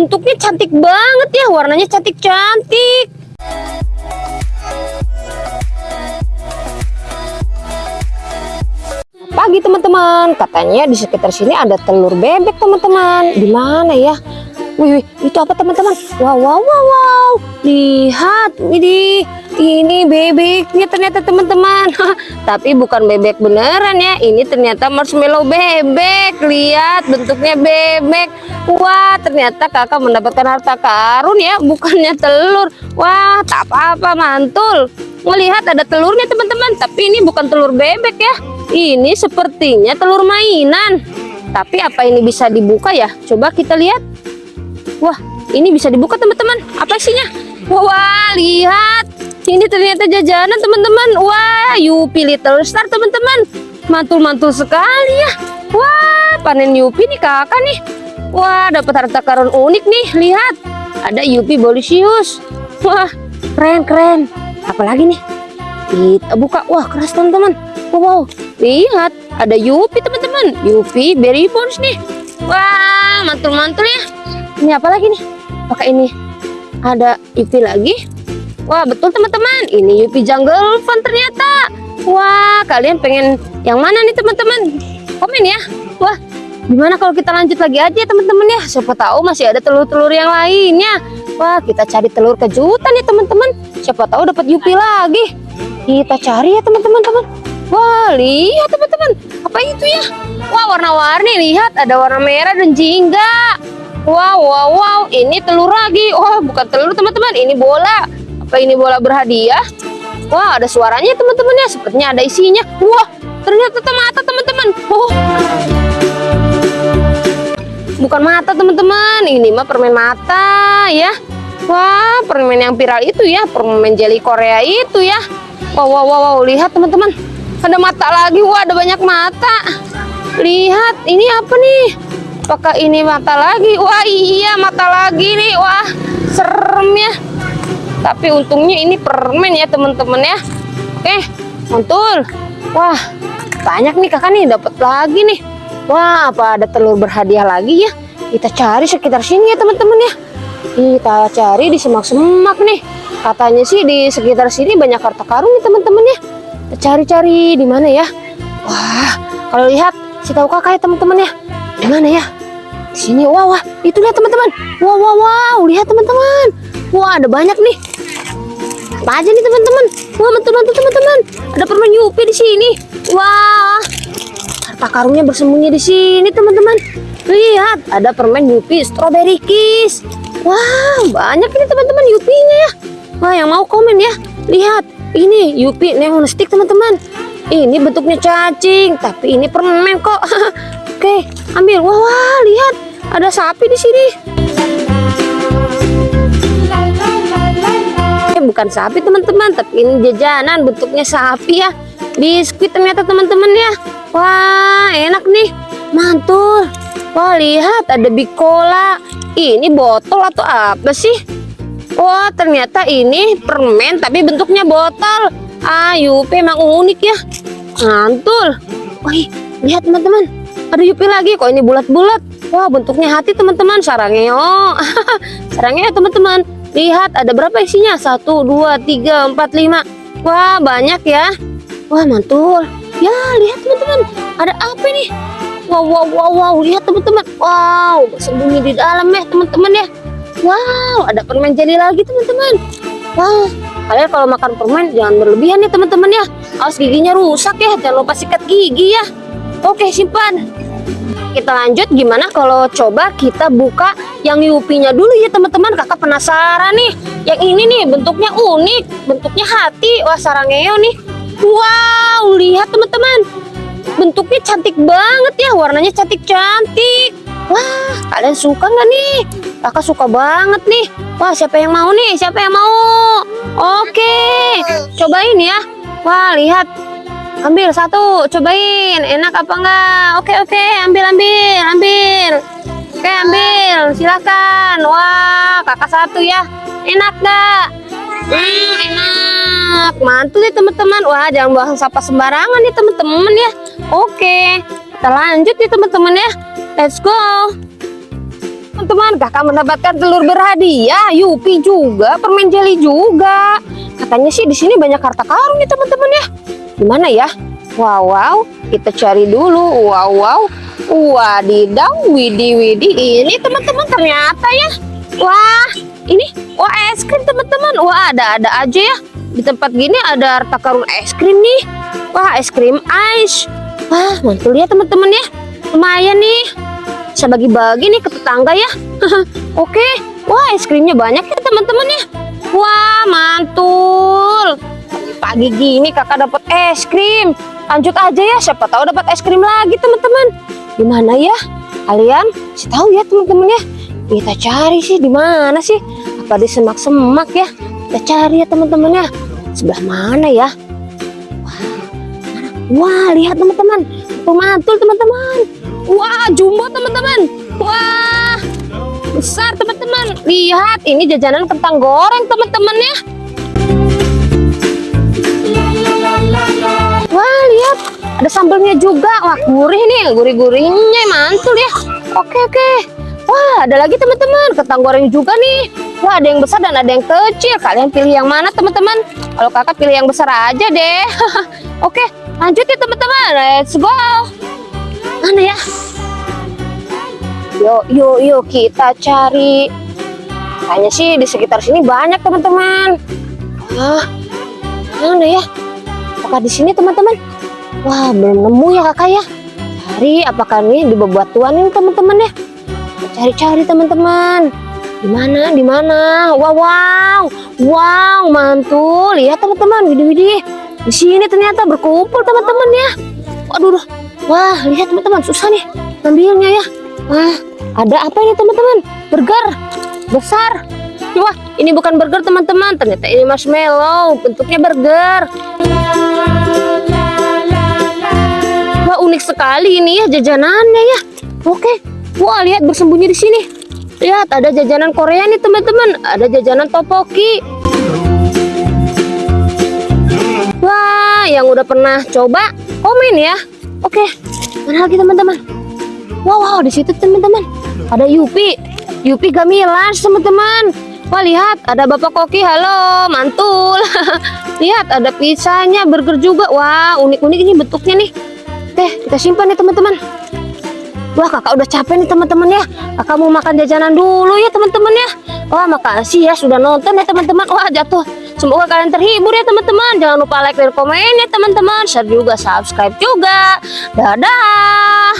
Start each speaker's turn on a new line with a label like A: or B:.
A: bentuknya cantik banget ya, warnanya cantik-cantik. Pagi teman-teman, katanya di sekitar sini ada telur bebek teman-teman. Di mana ya? Wih, wih, itu apa teman-teman? Wow, wow, wow, wow. Lihat, ini ini bebeknya ternyata teman-teman. Tapi bukan bebek beneran ya. Ini ternyata marshmallow bebek. Lihat bentuknya bebek. Wah, ternyata kakak mendapatkan harta karun ya, bukannya telur. Wah, tak apa-apa mantul. Melihat ada telurnya teman-teman, tapi ini bukan telur bebek ya. Ini sepertinya telur mainan. Tapi apa ini bisa dibuka ya? Coba kita lihat. Wah, ini bisa dibuka teman-teman. Apa isinya? Wah, lihat. Ini ternyata jajanan teman-teman. Wah, Yupi Little Star teman-teman. Mantul-mantul sekali ya. Wah, panen Yupi nih kakak nih. Wah, dapat harta karun unik nih. Lihat, ada Yupi Bolisius. Wah, keren-keren. Apalagi nih? Kita buka. Wah, keras teman-teman. Wow, wow, lihat ada Yupi teman-teman. Yupi Berry Bones nih. Wah, mantul-mantul ya. Ini apa lagi nih? Pakai ini. Ada Yupi lagi. Wah, betul teman-teman. Ini Yupi Jungle Fun ternyata. Wah, kalian pengen yang mana nih teman-teman? Komen ya. Wah, gimana kalau kita lanjut lagi aja teman-teman ya? Siapa tahu masih ada telur-telur yang lainnya. Wah, kita cari telur kejutan ya teman-teman. Siapa tahu dapat Yupi lagi. Kita cari ya teman-teman, teman. Wah, lihat teman-teman. Apa itu ya? Wah, warna-warni. Lihat, ada warna merah dan jingga. Wow, wow, wow. Ini telur lagi. Wah, bukan telur teman-teman. Ini bola. Apa ini bola berhadiah? Wah, ada suaranya teman-teman ya. Sepertinya ada isinya. Wah, ternyata mata teman-teman. Oh. Bukan mata teman-teman. Ini mah permen mata ya. Wah, permen yang viral itu ya. Permen jelly Korea itu ya. Wow, wow, wow, wow. Lihat teman-teman. Ada mata lagi. Wah, ada banyak mata. Lihat, ini apa nih? Apakah ini mata lagi? Wah, iya mata lagi nih. Wah, serem ya. Tapi untungnya ini permen ya, teman-teman ya. Oke, mantul. Wah, banyak nih kakak nih dapat lagi nih. Wah, apa ada telur berhadiah lagi ya? Kita cari sekitar sini ya, teman-teman ya. Kita cari di semak-semak nih. Katanya sih di sekitar sini banyak harta karun nih, teman-teman ya. Cari-cari di mana ya? Wah, kalau lihat si tahu kakak ya, teman-teman ya. Di mana ya? Sini. Wah, wah, itu lihat teman-teman. Wow, wow, wow, lihat teman-teman. Wah, ada banyak nih. Apa aja nih teman-teman? Wah, mantul-mantul teman-teman. Ada permen Yupi di sini. Wah, harta karunnya bersembunyi di sini teman-teman. Lihat, ada permen Yupi Strawberry Kiss. Wah, banyak ini teman-teman Yupinya ya. Wah, yang mau komen ya. Lihat, ini Yupi Neon Stick teman-teman. Ini bentuknya cacing, tapi ini permen kok. Oke, ambil. Wah, wah, lihat. Ada sapi di sini. Eh, bukan sapi teman-teman, tapi ini jajanan bentuknya sapi ya. Biskuit ternyata teman-teman ya. Wah, enak nih. Mantul. Wah, lihat ada Bicola. Ini botol atau apa sih? Wah, ternyata ini permen tapi bentuknya botol. Ah, Yupi emang unik ya. Mantul. Wih, lihat teman-teman. Ada Yupi lagi kok ini bulat-bulat. Wah, bentuknya hati teman-teman. Sarangnya. Sarangnya teman-teman. Lihat ada berapa isinya? Satu, dua, tiga, empat, lima. Wah, banyak ya. Wah, mantul. Ya, lihat teman-teman. Ada apa nih? Wow, wow, wow, wow. Lihat teman-teman. Wow, bersembunyi di dalam ya teman-teman ya. Wow, ada permen jelly lagi teman-teman. Wah, kalian kalau makan permen jangan berlebihan ya teman-teman ya. Awas giginya rusak ya. Jangan lupa sikat gigi ya. Oke, simpan. Kita lanjut gimana kalau coba kita buka yang Yupinya dulu ya teman-teman. Kakak penasaran nih. Yang ini nih bentuknya unik, bentuknya hati. Wah, sarangeo nih. Wow, lihat teman-teman. Bentuknya cantik banget ya, warnanya cantik-cantik. Wah, kalian suka nggak nih? Kakak suka banget nih. Wah, siapa yang mau nih? Siapa yang mau? Oke, cobain ya. Wah, lihat. Ambil satu, cobain. Enak apa enggak? Oke, oke, ambil, ambil, ambil. Oke, ambil. Silakan. Wah, kakak satu ya. Enak nggak? Hmm, enak. Mantul ya teman-teman. Wah, jangan buang sampah sembarangan ya teman-teman ya. Oke, kita lanjut ya teman-teman ya. Let's go. teman-teman. Kakak mendapatkan telur berhadiah, Yupi juga, permen jelly juga. Katanya sih di sini banyak harta karun nih teman-teman ya. Gimana ya? Wow, wow, kita cari dulu. Wow, wow. Wadidaw, widi, widi. Ini teman-teman ternyata ya. Wah, ini wah es krim teman-teman. Wah, ada-ada aja ya. Di tempat gini ada harta karun es krim nih. Wah, es krim ice. Wah, mantul ya teman-teman ya. Lumayan nih. Bisa bagi-bagi nih ke tetangga ya. Oke. Wah, es krimnya banyak ya teman-teman ya. Wah, mantul. Pagi gini kakak dapat es krim. Lanjut aja ya, siapa tahu dapat es krim lagi teman-teman. Gimana ya? Kalian sih tahu ya teman-teman ya. Kita cari sih di mana sih? Apa di semak-semak ya? Kita cari ya teman-teman ya. Sebelah mana ya? Wah, mana? Wah, lihat teman-teman. Pemantul teman-teman. Wah, jumbo teman-teman. Wah, besar teman-teman. Lihat, ini jajanan kentang goreng teman-teman ya. Lihat. Ada sambelnya juga. Wah, gurih nih. Gurih-gurihnya mantul ya. Oke, oke. Wah, ada lagi teman-teman. Kentang goreng juga nih. Wah, ada yang besar dan ada yang kecil. Kalian pilih yang mana teman-teman? Kalau kakak pilih yang besar aja deh. oke, lanjut ya teman-teman. Let's go. Mana ya? Yuk, yuk, yuk kita cari. Kayaknya sih di sekitar sini banyak teman-teman. Wah, mana ya? Apakah di sini teman-teman? Wah, belum nemu ya kakak ya. Cari apakah ini di bebatuan ini teman-teman ya? Cari-cari teman-teman. Di mana? Di mana? Wow, wow, wow, mantul. Lihat teman-teman, widih-widih. Di sini ternyata berkumpul teman-teman ya. Waduh, wah, lihat teman-teman, susah nih ngambilnya ya. Wah, ada apa ini teman-teman? Burger besar. Wah, ini bukan burger teman-teman. Ternyata ini marshmallow. Bentuknya burger. Wah, unik sekali ini ya jajanannya ya. Oke. Wah, lihat bersembunyi di sini. Lihat, ada jajanan Korea nih teman-teman. Ada jajanan topoki. Wah, yang udah pernah coba komen ya. Oke, mana lagi teman-teman? Wow, wow, di situ teman-teman. Ada Yupi. Yupi Gamilas, teman-teman. Wah, lihat, ada Bapak Koki. Halo, mantul. lihat, ada pizzanya, burger juga. Wah, unik-unik ini bentuknya nih. Oke, kita simpan nih, teman-teman. Wah, kakak udah capek nih, teman-teman ya. Kakak mau makan jajanan dulu ya, teman-teman ya. Wah, makasih ya sudah nonton ya, teman-teman. Wah, jatuh. Semoga kalian terhibur ya, teman-teman. Jangan lupa like dan komen ya, teman-teman. Share juga, subscribe juga. Dadah.